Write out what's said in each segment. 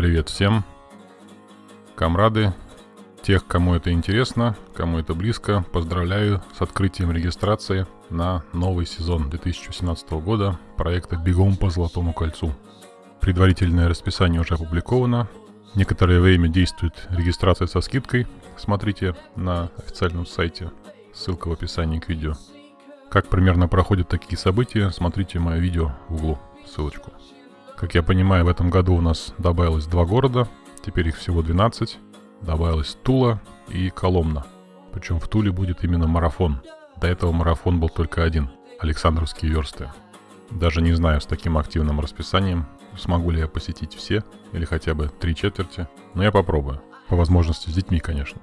Привет всем, комрады, тех, кому это интересно, кому это близко, поздравляю с открытием регистрации на новый сезон 2017 года проекта «Бегом по Золотому кольцу». Предварительное расписание уже опубликовано. Некоторое время действует регистрация со скидкой. Смотрите на официальном сайте, ссылка в описании к видео. Как примерно проходят такие события, смотрите мое видео в углу, ссылочку. Как я понимаю, в этом году у нас добавилось два города, теперь их всего 12. Добавилась Тула и Коломна. Причем в Туле будет именно марафон. До этого марафон был только один – Александровские версты. Даже не знаю, с таким активным расписанием, смогу ли я посетить все или хотя бы три четверти, но я попробую. По возможности с детьми, конечно.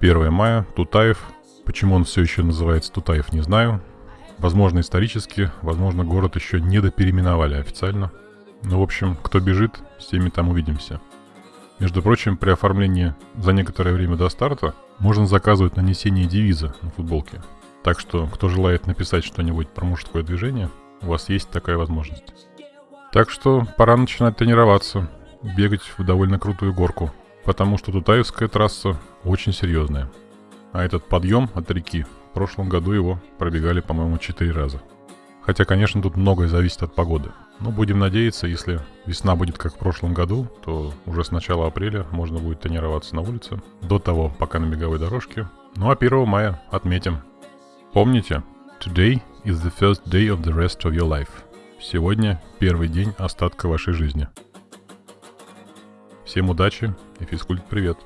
1 мая, Тутаев. Почему он все еще называется Тутаев, не знаю. Возможно, исторически, возможно, город еще не допереименовали официально – ну, в общем, кто бежит, с теми там увидимся. Между прочим, при оформлении за некоторое время до старта можно заказывать нанесение девиза на футболке. Так что, кто желает написать что-нибудь про мужское движение, у вас есть такая возможность. Так что пора начинать тренироваться, бегать в довольно крутую горку, потому что Тутаевская трасса очень серьезная. А этот подъем от реки, в прошлом году его пробегали, по-моему, 4 раза. Хотя, конечно, тут многое зависит от погоды – ну, будем надеяться, если весна будет как в прошлом году, то уже с начала апреля можно будет тренироваться на улице. До того, пока на беговой дорожке. Ну а 1 мая отметим. Помните, today is the first day of the rest of your life. Сегодня первый день остатка вашей жизни. Всем удачи и физкульт привет!